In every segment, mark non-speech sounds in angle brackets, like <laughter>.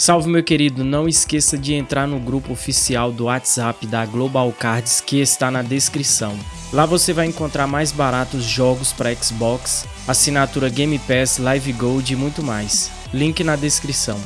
Salve meu querido, não esqueça de entrar no grupo oficial do WhatsApp da Global Cards que está na descrição. Lá você vai encontrar mais baratos jogos para Xbox, assinatura Game Pass, Live Gold e muito mais. Link na descrição.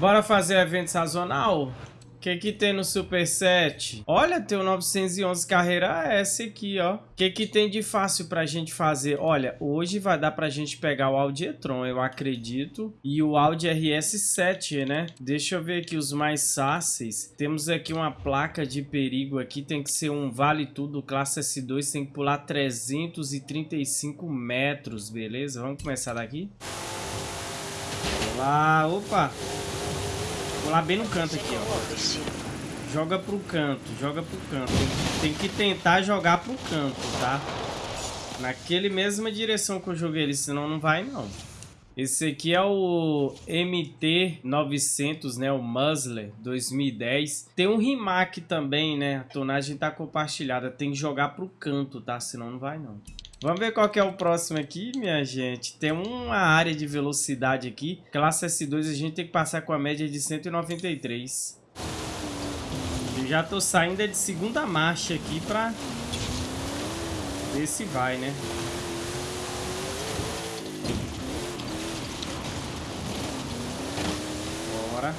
Bora fazer evento sazonal? Que que tem no Superset? Olha, tem o 911 Carreira S aqui, ó. O que que tem de fácil pra gente fazer? Olha, hoje vai dar pra gente pegar o Audi e-tron, eu acredito. E o Audi RS7, né? Deixa eu ver aqui os mais fáceis. Temos aqui uma placa de perigo aqui. Tem que ser um Vale Tudo Classe S2. Tem que pular 335 metros, beleza? Vamos começar daqui? Vamos lá, opa! Lá bem no canto aqui, ó. Joga pro canto, joga pro canto. Tem, que tentar jogar pro canto, tá? Naquele mesma direção que eu joguei ele, senão não vai não. Esse aqui é o MT-900, né? O Musler 2010. Tem um Rimac também, né? A tonagem tá compartilhada. Tem que jogar pro canto, tá? Senão não vai não. Vamos ver qual que é o próximo aqui, minha gente. Tem uma área de velocidade aqui. Classe S2 a gente tem que passar com a média de 193. Eu já tô saindo de segunda marcha aqui pra ver se vai, né? Bora.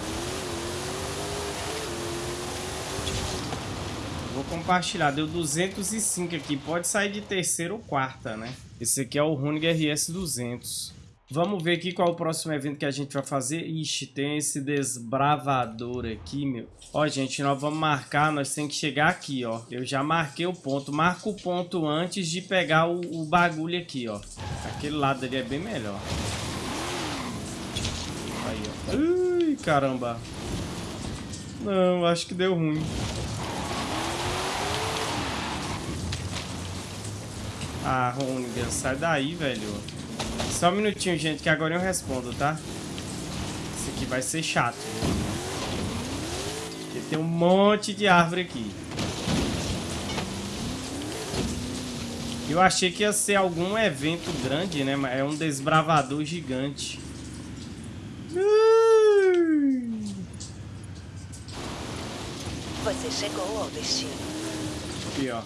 Vou compartilhar, deu 205 aqui. Pode sair de terceira ou quarta, né? Esse aqui é o Runig RS200. Vamos ver aqui qual é o próximo evento que a gente vai fazer. Ixi, tem esse desbravador aqui, meu. Ó, gente, nós vamos marcar, nós temos que chegar aqui, ó. Eu já marquei o ponto. Marca o ponto antes de pegar o, o bagulho aqui, ó. Aquele lado ali é bem melhor. Aí, ó. Ui, caramba. Não, acho que deu ruim. Ah, Ronigan, sai daí, velho. Só um minutinho, gente, que agora eu respondo, tá? Isso aqui vai ser chato. Porque tem um monte de árvore aqui. Eu achei que ia ser algum evento grande, né? Mas é um desbravador gigante. Você chegou ao destino. Aqui, ó.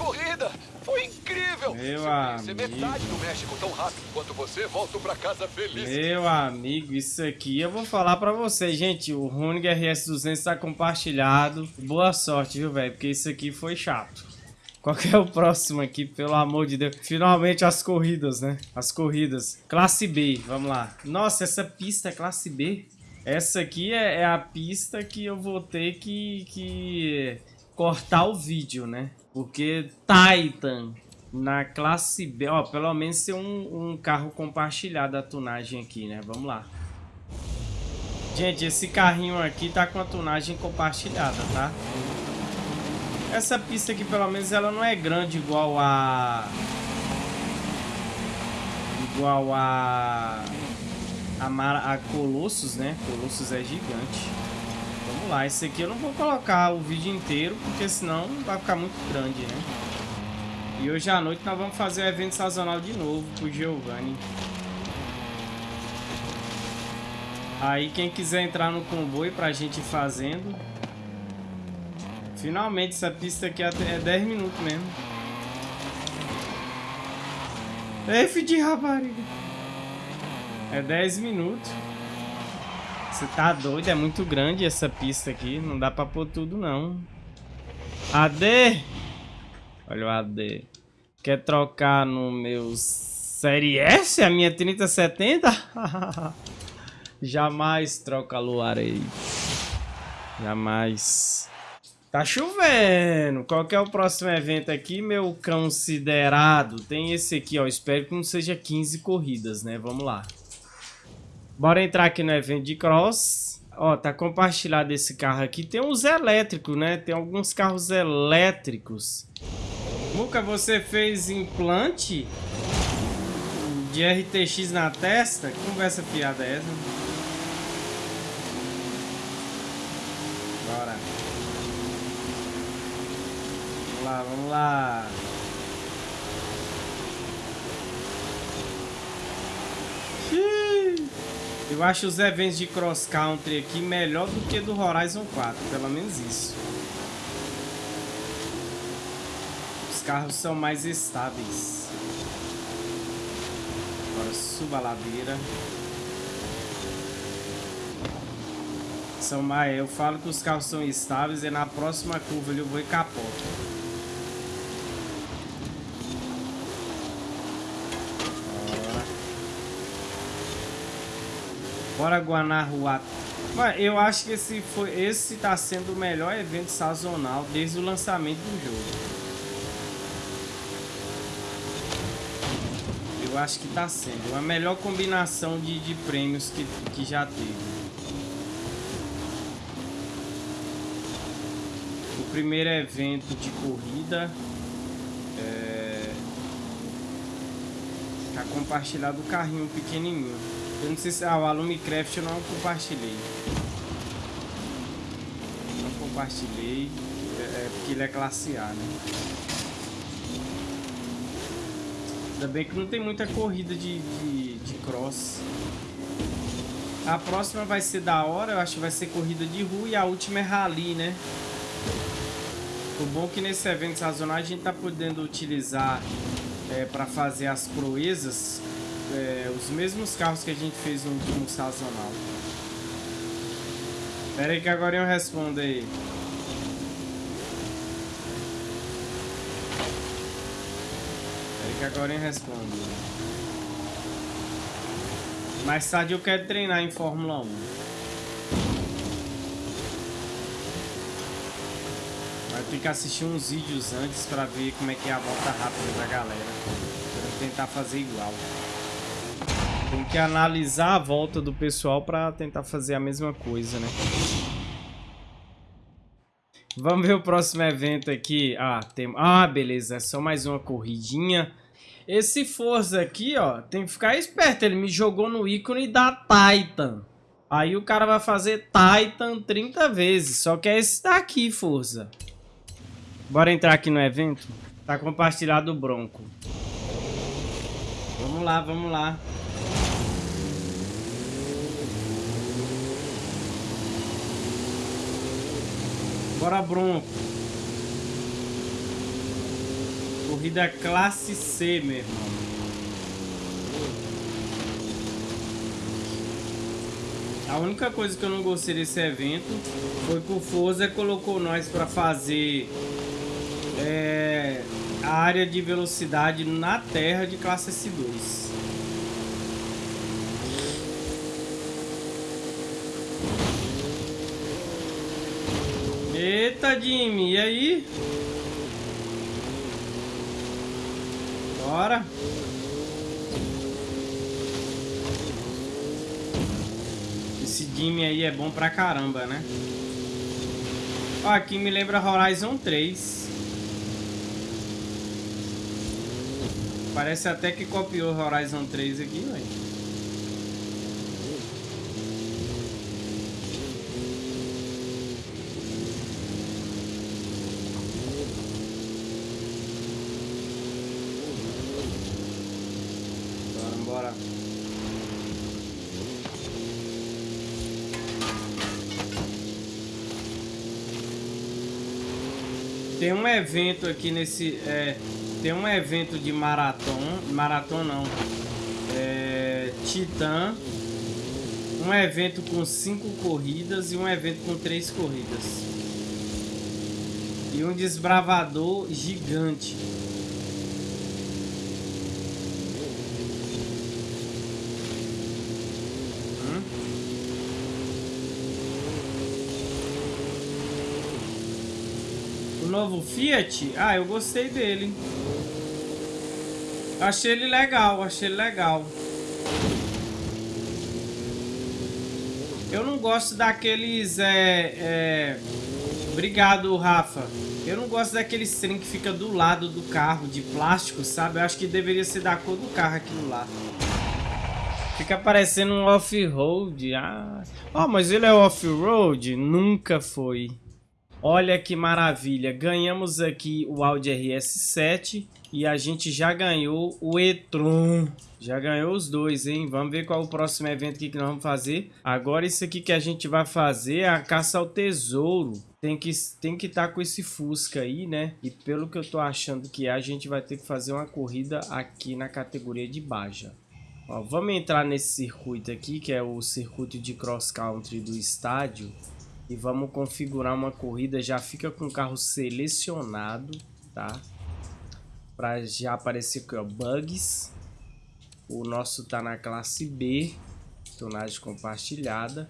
corrida! Foi Meu Se amigo. metade do México tão rápido quanto você, volto pra casa feliz. Meu amigo, isso aqui eu vou falar pra vocês, gente. O Runig RS200 tá compartilhado. Boa sorte, viu, velho? Porque isso aqui foi chato. Qual que é o próximo aqui, pelo amor de Deus? Finalmente as corridas, né? As corridas. Classe B, vamos lá. Nossa, essa pista é classe B? Essa aqui é, é a pista que eu vou ter que, que cortar o vídeo, né? Porque Titan na classe B, ó, pelo menos ser um, um carro compartilhado a tunagem aqui, né? Vamos lá. Gente, esse carrinho aqui tá com a tunagem compartilhada, tá? Essa pista aqui, pelo menos, ela não é grande igual a... Igual a... A, Mar... a Colossus, né? Colossus é gigante. Vamos lá, esse aqui eu não vou colocar o vídeo inteiro, porque senão vai ficar muito grande, né? E hoje à noite nós vamos fazer o evento sazonal de novo pro Giovanni. Aí quem quiser entrar no comboio pra gente ir fazendo. Finalmente essa pista aqui é 10 minutos mesmo. F de rapariga. É 10 minutos. Você tá doido? É muito grande essa pista aqui. Não dá pra pôr tudo, não. AD! Olha o AD. Quer trocar no meu Série S? A minha 3070? <laughs> Jamais troca aí. Jamais. Tá chovendo. Qual que é o próximo evento aqui, meu considerado? Tem esse aqui, ó. Espero que não seja 15 corridas, né? Vamos lá. Bora entrar aqui no evento de cross. Ó, tá compartilhado esse carro aqui. Tem uns elétricos, né? Tem alguns carros elétricos. Luca, você fez implante de RTX na testa? Que conversa piada é essa? Bora. Vamos lá, vamos lá. Eu acho os eventos de cross country aqui melhor do que do Horizon 4, pelo menos isso. Carros são mais estáveis. Agora suba a ladeira. São mais, eu falo que os carros são estáveis e na próxima curva eu vou e capoto. Bora Guanajuato. Mas eu acho que esse foi esse tá sendo o melhor evento sazonal desde o lançamento do jogo. Eu acho que tá sendo a melhor combinação de, de prêmios que, que já teve. O primeiro evento de corrida é... Tá compartilhado o carrinho pequenininho. Eu não sei se... Ah, o Alumicraft eu não compartilhei. Não compartilhei. É, é, porque ele é classe A, né? Ainda bem que não tem muita corrida de, de, de cross. A próxima vai ser da hora, eu acho que vai ser corrida de rua e a última é rally, né? O bom é que nesse evento sazonal a gente tá podendo utilizar é, para fazer as proezas é, os mesmos carros que a gente fez no último sazonal. Pera aí que agora eu respondo aí. Pera aí que agora eu respondo. Mais tarde eu quero treinar em Fórmula 1. Vai ter que assistir uns vídeos antes pra ver como é que é a volta rápida da galera. Pra tentar fazer igual. Tem que analisar a volta do pessoal para tentar fazer a mesma coisa, né? Vamos ver o próximo evento aqui. Ah, tem... ah, beleza. É só mais uma corridinha. Esse Forza aqui, ó, tem que ficar esperto. Ele me jogou no ícone da Titan. Aí o cara vai fazer Titan 30 vezes. Só que é esse daqui, Forza. Bora entrar aqui no evento? Tá compartilhado o Bronco. Vamos lá, vamos lá. Bora, Bronco. Corrida classe C, meu irmão. A única coisa que eu não gostei desse evento foi que o Forza colocou nós para fazer é, a área de velocidade na terra de classe S2. Eita, Jimmy, e aí? Bora. Esse Jimmy aí é bom pra caramba, né? Ó, aqui me lembra Horizon 3. Parece até que copiou Horizon 3 aqui, velho. Tem um evento aqui nesse... É, tem um evento de maratona. Maratona não. É, Titã. Um evento com cinco corridas e um evento com três corridas. E um desbravador gigante. Novo Fiat, ah, eu gostei dele. Achei ele legal, achei ele legal. Eu não gosto daqueles, é, é... Obrigado, Rafa. Eu não gosto daqueles trem que fica do lado do carro, de plástico, sabe? Eu acho que deveria ser da cor do carro aquilo lá. Fica parecendo um off-road. Ah. Oh, mas ele é off-road? Nunca foi. Olha que maravilha, ganhamos aqui o Audi RS7 e a gente já ganhou o e-tron. Já ganhou os dois, hein? Vamos ver qual é o próximo evento que nós vamos fazer. Agora isso aqui que a gente vai fazer é a caça ao tesouro. Tem que tem que estar tá com esse Fusca aí, né? E pelo que eu tô achando que é, a gente vai ter que fazer uma corrida aqui na categoria de Baja. Ó, vamos entrar nesse circuito aqui, que é o circuito de cross country do estádio. E vamos configurar uma corrida, já fica com o carro selecionado, tá? Pra já aparecer aqui, ó, bugs. O nosso tá na classe B, tonagem compartilhada.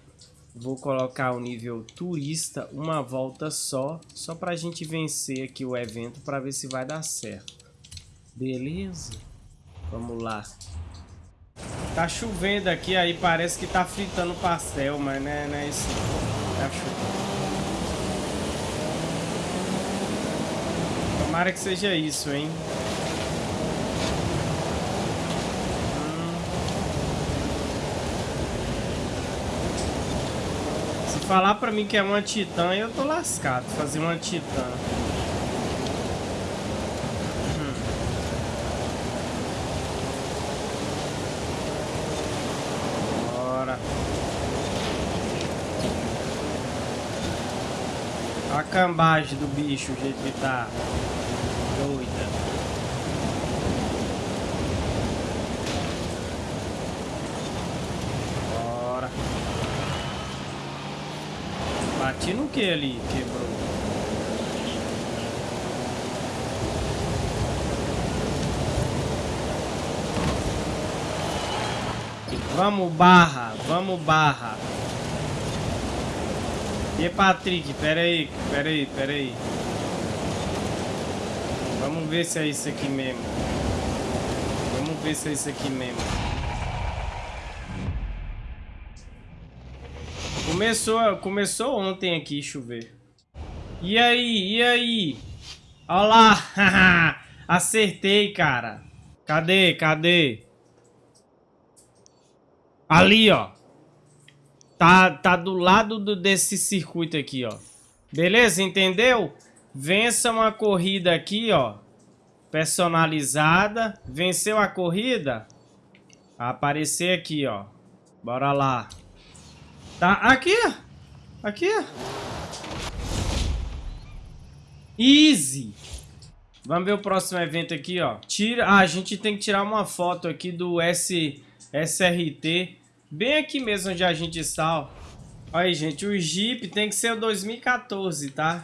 Vou colocar o nível turista, uma volta só, só pra gente vencer aqui o evento para ver se vai dar certo. Beleza? Vamos lá. Tá chovendo aqui, aí parece que tá fritando pastel, mas não é, não é isso. Tá Tomara que seja isso, hein? Hum. Se falar pra mim que é uma titã, eu tô lascado. Fazer uma titã. Cambagem do bicho, jeito que tá. Doida. Bora. Bati no que ali? Quebrou. Vamos barra, vamos barra. E Patrick, pera aí, pera aí, pera aí. Vamos ver se é isso aqui mesmo. Vamos ver se é isso aqui mesmo. Começou, começou ontem aqui chover. E aí, e aí? Olha lá. <laughs> Acertei, cara. Cadê, cadê? Ali, ó. Tá, tá do lado do, desse circuito aqui, ó. Beleza? Entendeu? Vença uma corrida aqui, ó. Personalizada. Venceu a corrida? Aparecer aqui, ó. Bora lá. Tá aqui, Aqui, Easy. Vamos ver o próximo evento aqui, ó. Tira... Ah, a gente tem que tirar uma foto aqui do S... SRT Bem aqui mesmo onde a gente está, ó. Aí, gente, o Jeep tem que ser o 2014, tá?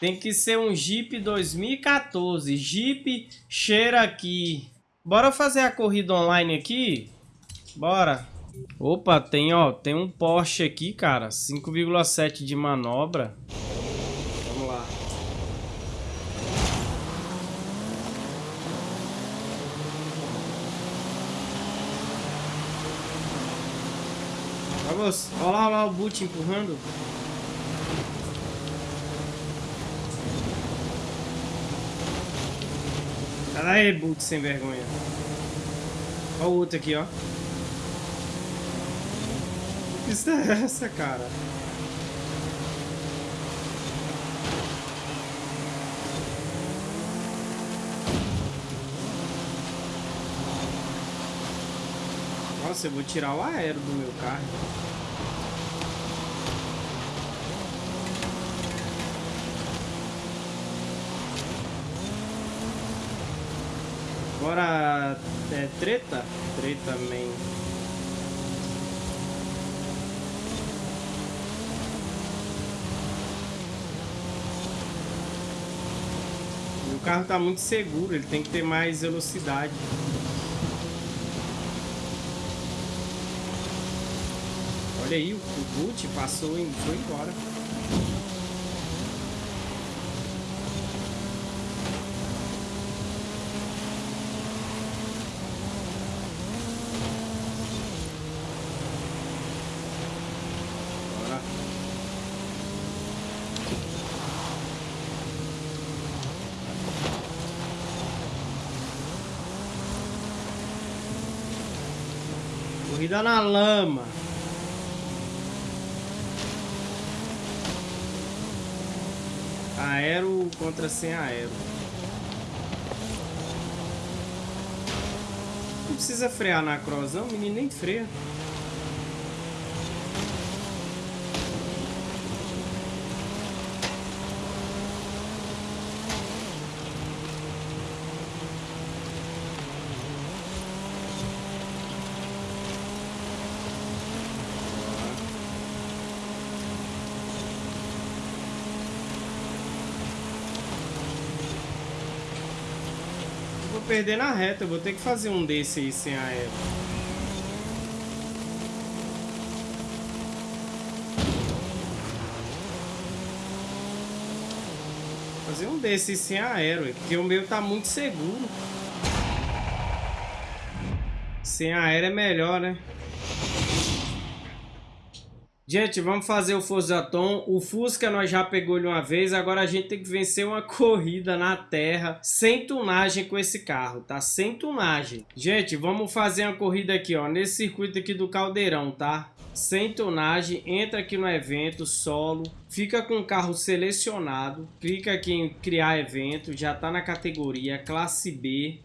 Tem que ser um Jeep 2014. Jeep cheira aqui. Bora fazer a corrida online aqui? Bora. Opa, tem, ó, tem um Porsche aqui, cara. 5,7 de manobra. Vamos. Olha lá, o boot empurrando. Olha aí, boot sem vergonha. Olha o outro aqui, ó. Que pista é essa, cara? Nossa, eu vou tirar o aero do meu carro. Agora é treta? Treta man. O carro tá muito seguro, ele tem que ter mais velocidade. Olha aí, o boot passou e foi embora. Corrida na lama. Aero contra sem aero. Não precisa frear na cross, não. O menino nem freia. Perder na reta. Eu vou ter que fazer um desse aí sem aero. Fazer um desse sem aero, porque o meu tá muito seguro. Sem aero é melhor, né? Gente, vamos fazer o Forzaton. O Fusca nós já pegou ele uma vez, agora a gente tem que vencer uma <laughs> corrida na terra sem tunagem com esse carro, tá? Sem tunagem. Gente, vamos fazer uma corrida aqui, ó, nesse circuito aqui do Caldeirão, tá? Sem tunagem, entra aqui no evento, solo, fica com o carro selecionado, clica aqui em criar evento, já tá na categoria classe B,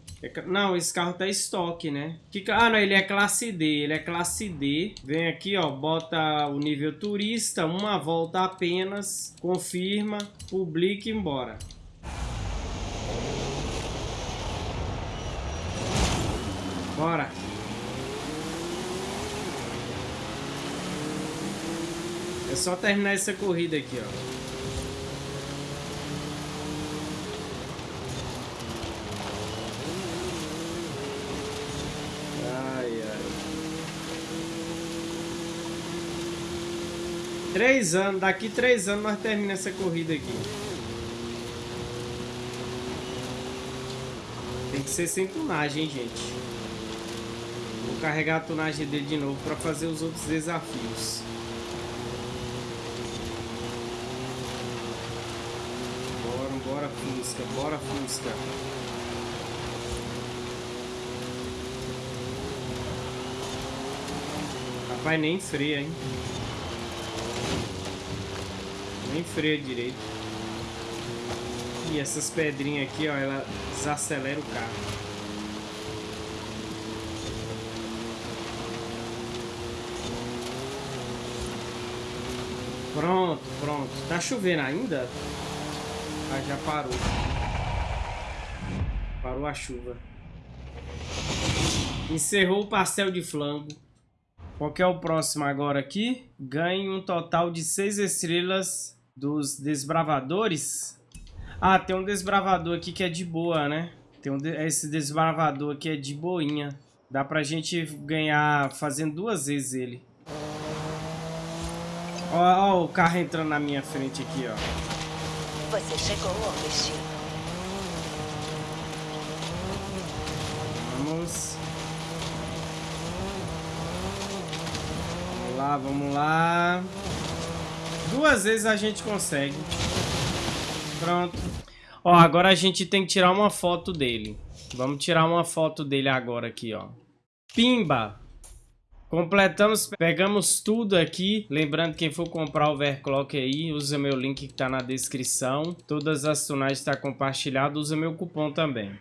não, esse carro tá estoque, né? Que, ah, não, ele é classe D. Ele é classe D. Vem aqui, ó, bota o nível turista, uma volta apenas, confirma, publica e embora. Bora. É só terminar essa corrida aqui, ó. Três anos, daqui três anos nós terminamos essa corrida aqui. Tem que ser sem tunagem, hein, gente. Vou carregar a tunagem dele de novo para fazer os outros desafios. Bora, bora, Fusca, bora, Fusca. Rapaz, nem freia, hein? Nem freia direito. E essas pedrinhas aqui, ó, ela desacelera o carro. Pronto, pronto. Tá chovendo ainda? Ah, já parou. Parou a chuva. Encerrou o pastel de flango. Qual que é o próximo agora aqui? Ganhe um total de 6 estrelas dos desbravadores. Ah, tem um desbravador aqui que é de boa, né? Tem um de... esse desbravador aqui é de boinha. Dá pra gente ganhar fazendo duas vezes ele. Ó, ó o carro entrando na minha frente aqui, ó. Você chegou ao destino. Vamos. Vamos lá, vamos lá. Duas vezes a gente consegue. Pronto. Ó, agora a gente tem que tirar uma foto dele. Vamos tirar uma foto dele agora aqui, ó. Pimba! Completamos, pegamos tudo aqui. Lembrando, quem for comprar o overclock aí, usa meu link que tá na descrição. Todas as tunagens estão tá compartilhadas, usa meu cupom também.